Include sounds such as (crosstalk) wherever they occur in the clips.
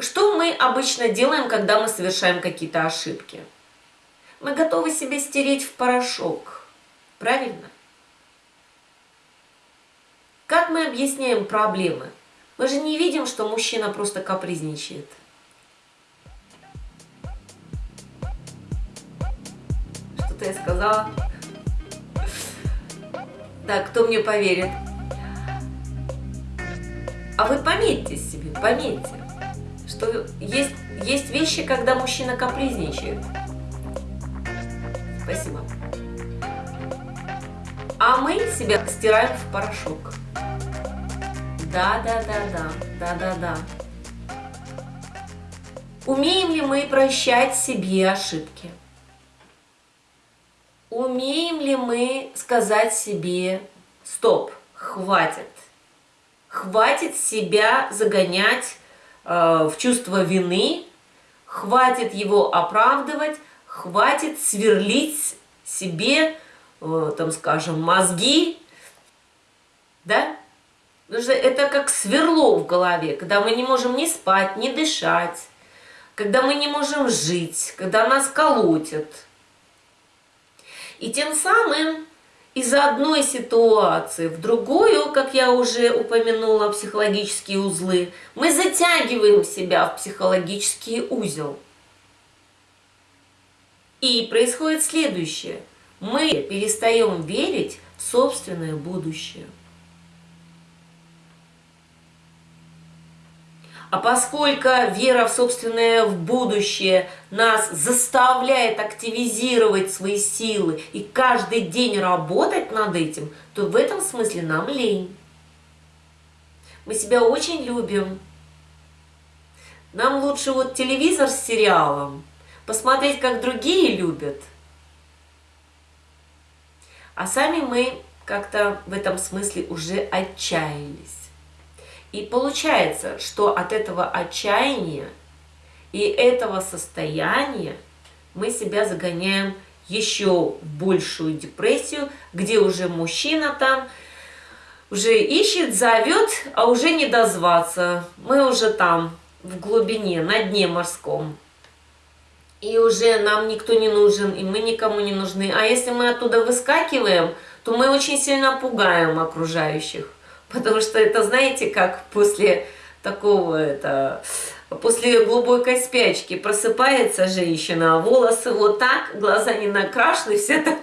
Что мы обычно делаем, когда мы совершаем какие-то ошибки? Мы готовы себе стереть в порошок. Правильно? Как мы объясняем проблемы? Мы же не видим, что мужчина просто капризничает. Что-то я сказала. Так, кто мне поверит? А вы пометьте себе, пометьте, что есть, есть вещи, когда мужчина капризничает. Спасибо. А мы себя стираем в порошок. Да, да, да, да, да, да, да. Умеем ли мы прощать себе ошибки? Умеем ли мы сказать себе «стоп, хватит»? Хватит себя загонять в чувство вины, хватит его оправдывать, хватит сверлить себе, э, там скажем, мозги, да? Потому что это как сверло в голове, когда мы не можем ни спать, ни дышать, когда мы не можем жить, когда нас колотят. И тем самым из одной ситуации в другую, как я уже упомянула, психологические узлы, мы затягиваем себя в психологический узел. И происходит следующее. Мы перестаем верить в собственное будущее. А поскольку вера в собственное в будущее нас заставляет активизировать свои силы и каждый день работать над этим, то в этом смысле нам лень. Мы себя очень любим. Нам лучше вот телевизор с сериалом, посмотреть, как другие любят. А сами мы как-то в этом смысле уже отчаялись. И получается, что от этого отчаяния и этого состояния мы себя загоняем еще в большую депрессию, где уже мужчина там уже ищет, зовет, а уже не дозваться. Мы уже там, в глубине, на дне морском. И уже нам никто не нужен, и мы никому не нужны. А если мы оттуда выскакиваем, то мы очень сильно пугаем окружающих. Потому что это, знаете, как после такого, это, после глубокой спячки просыпается женщина, а волосы вот так, глаза не накрашены, все так...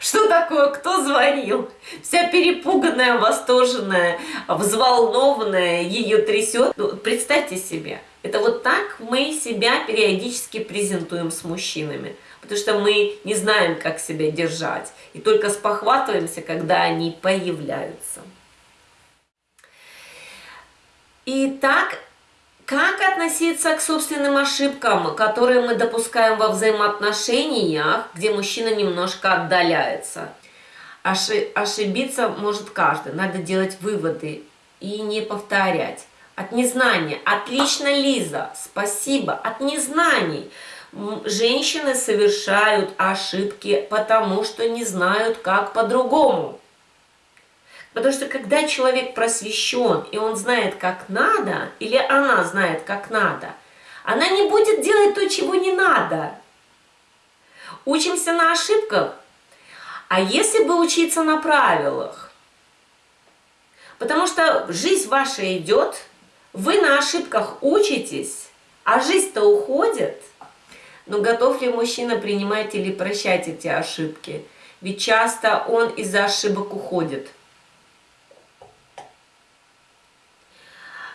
Что такое? Кто звонил? Вся перепуганная, восторженная, взволнованная, ее трясет. Ну, представьте себе, это вот так мы себя периодически презентуем с мужчинами. Потому что мы не знаем, как себя держать. И только спохватываемся, когда они появляются. Итак, как относиться к собственным ошибкам, которые мы допускаем во взаимоотношениях, где мужчина немножко отдаляется? Оши ошибиться может каждый, надо делать выводы и не повторять. От незнания. Отлично, Лиза, спасибо. От незнаний. Женщины совершают ошибки, потому что не знают, как по-другому. Потому что когда человек просвещен, и он знает, как надо, или она знает, как надо, она не будет делать то, чего не надо. Учимся на ошибках. А если бы учиться на правилах? Потому что жизнь ваша идет, вы на ошибках учитесь, а жизнь-то уходит. Но готов ли мужчина принимать или прощать эти ошибки? Ведь часто он из-за ошибок уходит.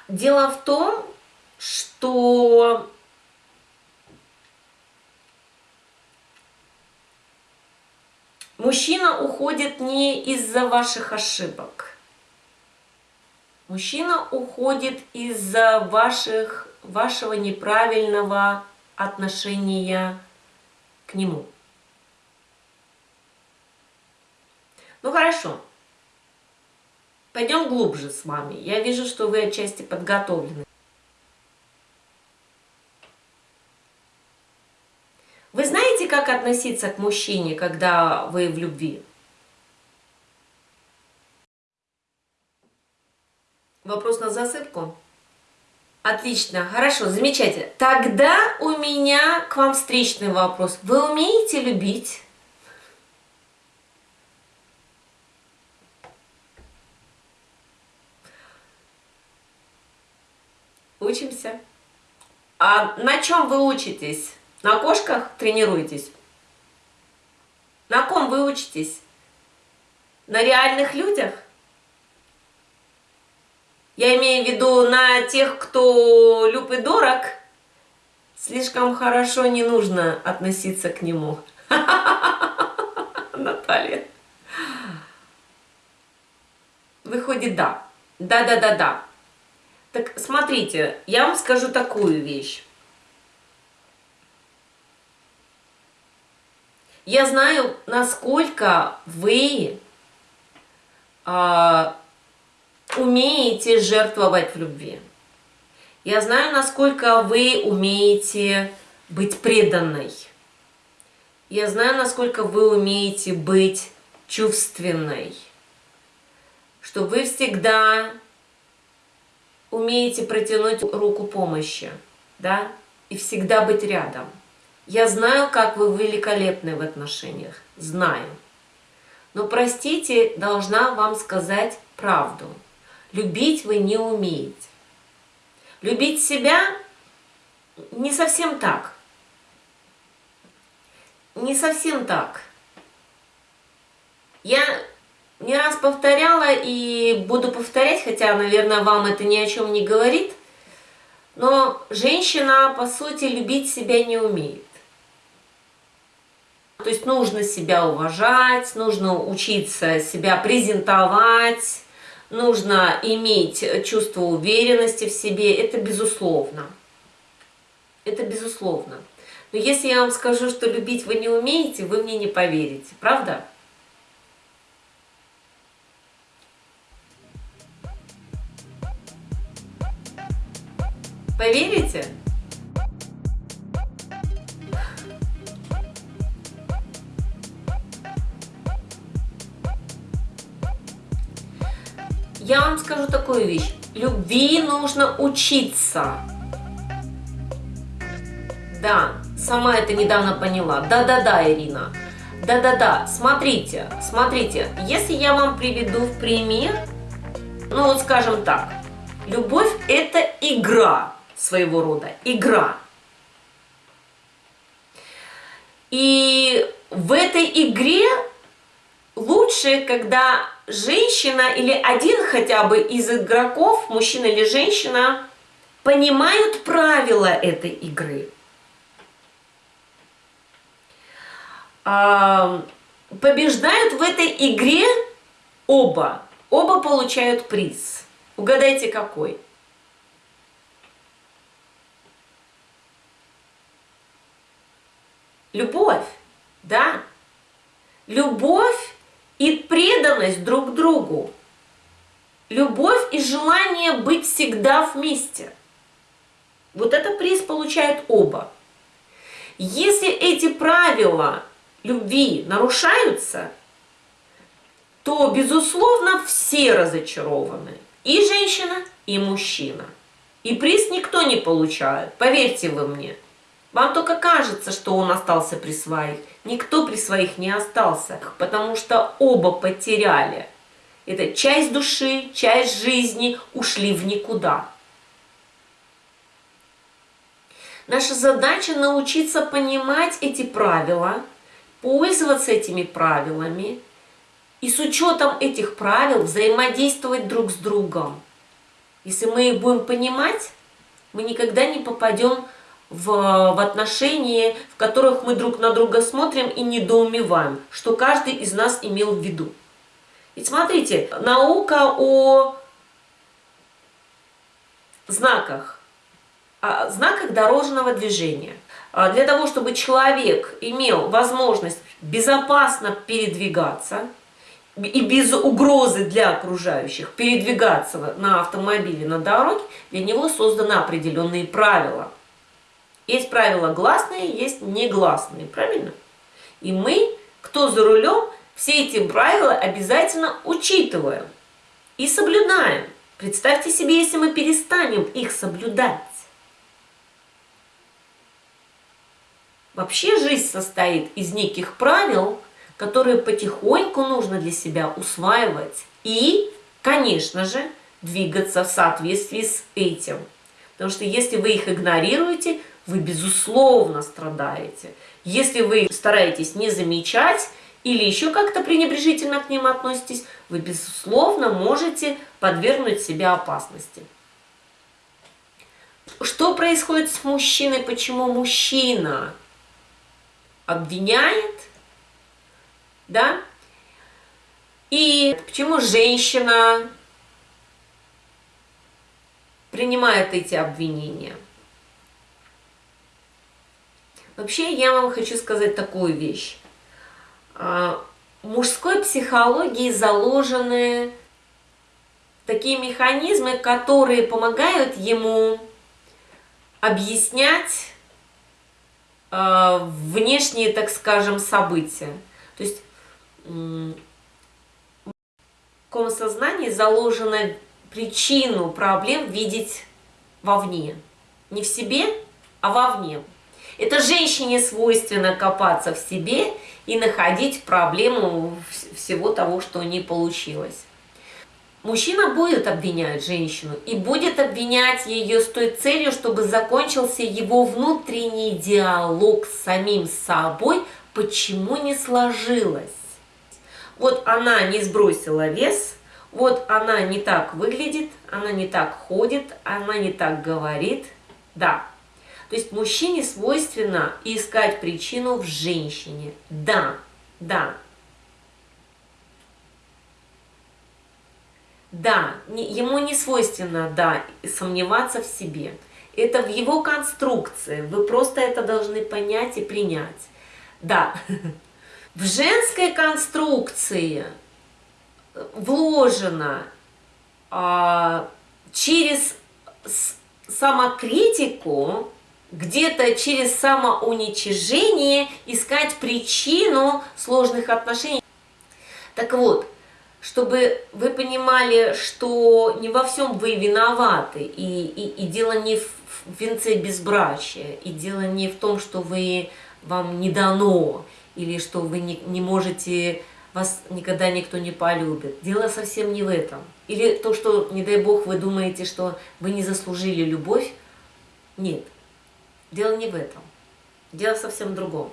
Дело в том, что мужчина уходит не из-за ваших ошибок. Мужчина уходит из-за ваших, вашего неправильного отношения к нему. Ну хорошо, Пойдем глубже с вами. Я вижу, что вы отчасти подготовлены. Вы знаете, как относиться к мужчине, когда вы в любви? Вопрос на засыпку? Отлично, хорошо, замечательно. Тогда у меня к вам встречный вопрос. Вы умеете любить? Учимся. А на чем вы учитесь? На кошках тренируетесь? На ком вы учитесь? На реальных людях? Я имею в виду на тех, кто люб и дорог. Слишком хорошо не нужно относиться к нему. (laughs) Наталья. Выходит, да. Да-да-да-да. Так смотрите, я вам скажу такую вещь. Я знаю, насколько вы а, умеете жертвовать в любви. Я знаю, насколько вы умеете быть преданной. Я знаю, насколько вы умеете быть чувственной. Что вы всегда умеете протянуть руку помощи, да, и всегда быть рядом. Я знаю, как вы великолепны в отношениях, знаю. Но, простите, должна вам сказать правду. Любить вы не умеете. Любить себя не совсем так. Не совсем так. Я не раз повторяла и буду повторять, хотя, наверное, вам это ни о чем не говорит, но женщина, по сути, любить себя не умеет. То есть нужно себя уважать, нужно учиться себя презентовать, нужно иметь чувство уверенности в себе, это безусловно. Это безусловно. Но если я вам скажу, что любить вы не умеете, вы мне не поверите, правда? Поверите? Я вам скажу такую вещь. Любви нужно учиться. Да, сама это недавно поняла. Да-да-да, Ирина. Да-да-да, смотрите, смотрите, если я вам приведу в пример, ну вот скажем так, любовь это игра своего рода, игра. И в этой игре лучше, когда женщина или один хотя бы из игроков, мужчина или женщина, понимают правила этой игры. Побеждают в этой игре оба. Оба получают приз. Угадайте, какой? Любовь, да? Любовь и преданность друг другу. Любовь и желание быть всегда вместе. Вот это приз получают оба. Если эти правила любви нарушаются, то, безусловно, все разочарованы. И женщина, и мужчина. И приз никто не получает, поверьте вы мне. Вам только кажется, что он остался при своих. Никто при своих не остался, потому что оба потеряли. Это часть души, часть жизни ушли в никуда. Наша задача научиться понимать эти правила, пользоваться этими правилами и с учетом этих правил взаимодействовать друг с другом. Если мы их будем понимать, мы никогда не попадем в, в отношении, в которых мы друг на друга смотрим и недоумеваем, что каждый из нас имел в виду. И смотрите, наука о знаках, о знаках дорожного движения. А для того, чтобы человек имел возможность безопасно передвигаться и без угрозы для окружающих передвигаться на автомобиле на дороге, для него созданы определенные правила – есть правила гласные, есть негласные, правильно? И мы, кто за рулем, все эти правила обязательно учитываем и соблюдаем. Представьте себе, если мы перестанем их соблюдать. Вообще жизнь состоит из неких правил, которые потихоньку нужно для себя усваивать и, конечно же, двигаться в соответствии с этим. Потому что если вы их игнорируете, вы безусловно страдаете. Если вы стараетесь не замечать или еще как-то пренебрежительно к ним относитесь, вы безусловно можете подвергнуть себя опасности. Что происходит с мужчиной? Почему мужчина обвиняет, да? И почему женщина принимает эти обвинения? Вообще, я вам хочу сказать такую вещь. А, в мужской психологии заложены такие механизмы, которые помогают ему объяснять э, внешние, так скажем, события. То есть в таком сознании заложена причину проблем видеть вовне. Не в себе, а вовне. Это женщине свойственно копаться в себе и находить проблему всего того, что не получилось. Мужчина будет обвинять женщину и будет обвинять ее с той целью, чтобы закончился его внутренний диалог с самим собой, почему не сложилось. Вот она не сбросила вес, вот она не так выглядит, она не так ходит, она не так говорит. Да, то есть мужчине свойственно искать причину в женщине. Да, да, Да, ему не свойственно, да, сомневаться в себе. Это в его конструкции. Вы просто это должны понять и принять. Да, (laughs) в женской конструкции вложено а, через самокритику, где-то через самоуничижение искать причину сложных отношений. Так вот, чтобы вы понимали, что не во всем вы виноваты, и, и, и дело не в венце безбрачия, и дело не в том, что вы, вам не дано, или что вы не, не можете, вас никогда никто не полюбит. Дело совсем не в этом. Или то, что, не дай бог, вы думаете, что вы не заслужили любовь. Нет, дело не в этом. Дело совсем в другом.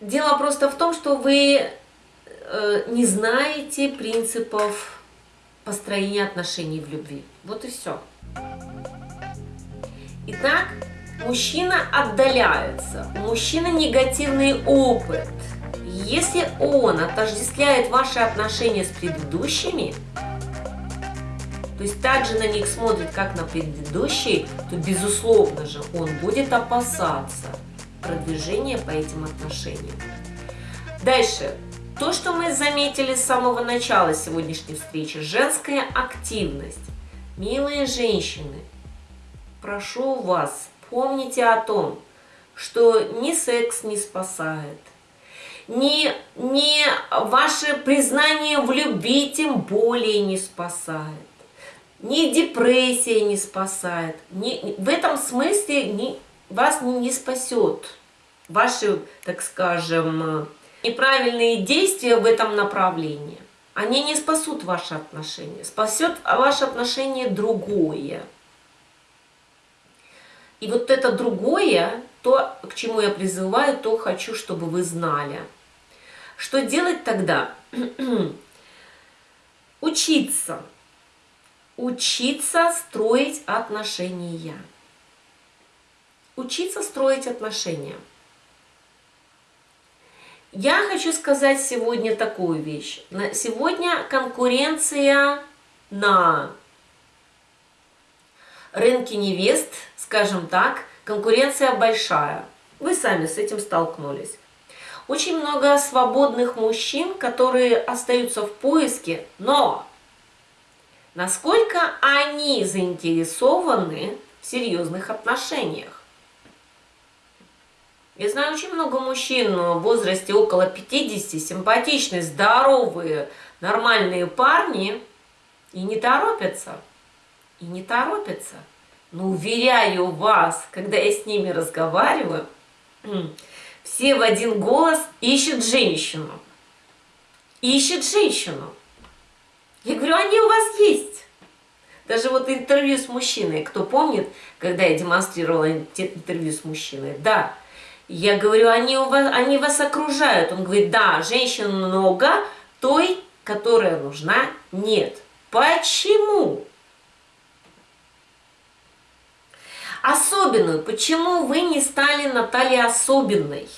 Дело просто в том, что вы э, не знаете принципов построения отношений в любви. Вот и все. Итак, мужчина отдаляется, у мужчины негативный опыт. Если он отождествляет ваши отношения с предыдущими, то есть также на них смотрит, как на предыдущие, то безусловно же он будет опасаться продвижения по этим отношениям. Дальше. То, что мы заметили с самого начала сегодняшней встречи, женская активность. Милые женщины, прошу вас, помните о том, что ни секс не спасает, ни, ни ваше признание в любви тем более не спасает, ни депрессия не спасает. Ни, в этом смысле ни, вас не спасет. Ваши, так скажем, неправильные действия в этом направлении. Они не спасут ваши отношения. Спасет ваше отношение другое. И вот это другое, то, к чему я призываю, то хочу, чтобы вы знали. Что делать тогда? (clears throat) Учиться. Учиться строить отношения учиться строить отношения. Я хочу сказать сегодня такую вещь. Сегодня конкуренция на рынке невест, скажем так, конкуренция большая. Вы сами с этим столкнулись. Очень много свободных мужчин, которые остаются в поиске, но насколько они заинтересованы в серьезных отношениях? Я знаю очень много мужчин в возрасте около 50, симпатичные, здоровые, нормальные парни, и не торопятся. И не торопятся. Но уверяю вас, когда я с ними разговариваю, все в один голос ищут женщину. Ищут женщину. Я говорю, они у вас есть. Даже вот интервью с мужчиной, кто помнит, когда я демонстрировала интервью с мужчиной, да, я говорю, они, у вас, они вас окружают. Он говорит, да, женщин много, той, которая нужна, нет. Почему? Особенную. Почему вы не стали Натальей особенной?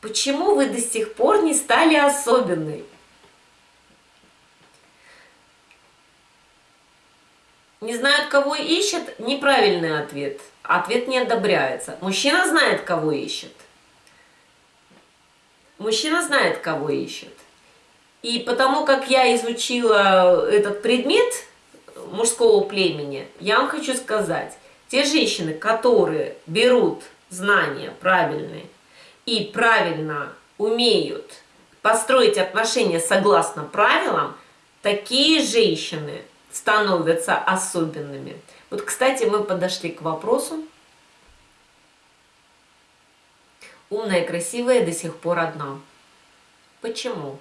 Почему вы до сих пор не стали особенной? Не знают, кого ищет? Неправильный ответ. Ответ не одобряется. Мужчина знает, кого ищет. Мужчина знает, кого ищет. И потому как я изучила этот предмет мужского племени, я вам хочу сказать, те женщины, которые берут знания правильные и правильно умеют построить отношения согласно правилам, такие женщины становятся особенными. Вот, кстати, мы подошли к вопросу. Умная и красивая до сих пор одна. Почему?